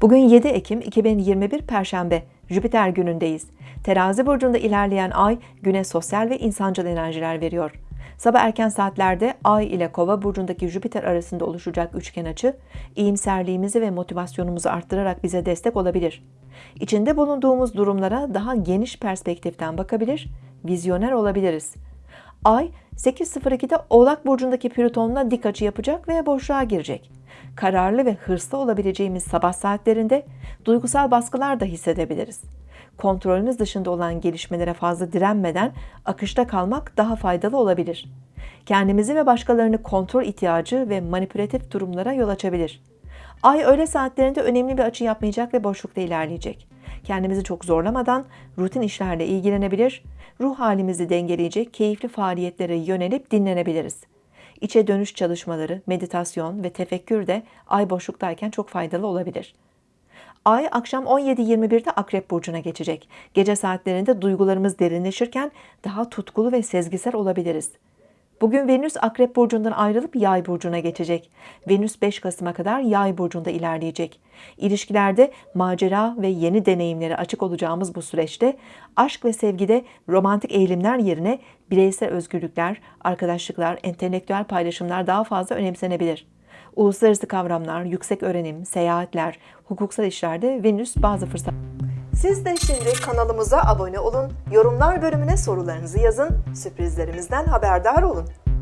Bugün 7 Ekim 2021 Perşembe, Jüpiter günündeyiz. Terazi burcunda ilerleyen ay güne sosyal ve insancıl enerjiler veriyor. Sabah erken saatlerde Ay ile Kova burcundaki Jüpiter arasında oluşacak üçgen açı, iyimserliğimizi ve motivasyonumuzu arttırarak bize destek olabilir. İçinde bulunduğumuz durumlara daha geniş perspektiften bakabilir, vizyoner olabiliriz. Ay 8.02'de Oğlak burcundaki Plüton'la dik açı yapacak ve boşluğa girecek. Kararlı ve hırslı olabileceğimiz sabah saatlerinde duygusal baskılar da hissedebiliriz. Kontrolümüz dışında olan gelişmelere fazla direnmeden akışta kalmak daha faydalı olabilir. Kendimizi ve başkalarını kontrol ihtiyacı ve manipülatif durumlara yol açabilir. Ay öğle saatlerinde önemli bir açı yapmayacak ve boşlukta ilerleyecek. Kendimizi çok zorlamadan rutin işlerle ilgilenebilir, ruh halimizi dengeleyecek keyifli faaliyetlere yönelip dinlenebiliriz. İçe dönüş çalışmaları, meditasyon ve tefekkür de ay boşluktayken çok faydalı olabilir. Ay akşam 17.21'de Akrep Burcu'na geçecek. Gece saatlerinde duygularımız derinleşirken daha tutkulu ve sezgisel olabiliriz. Bugün Venüs Akrep Burcu'ndan ayrılıp Yay Burcu'na geçecek. Venüs 5 Kasım'a kadar Yay Burcu'nda ilerleyecek. İlişkilerde macera ve yeni deneyimlere açık olacağımız bu süreçte aşk ve sevgide romantik eğilimler yerine bireysel özgürlükler, arkadaşlıklar, entelektüel paylaşımlar daha fazla önemsenebilir. Uluslararası kavramlar, yüksek öğrenim, seyahatler, hukuksal işlerde Venüs bazı fırsat siz de şimdi kanalımıza abone olun, yorumlar bölümüne sorularınızı yazın, sürprizlerimizden haberdar olun.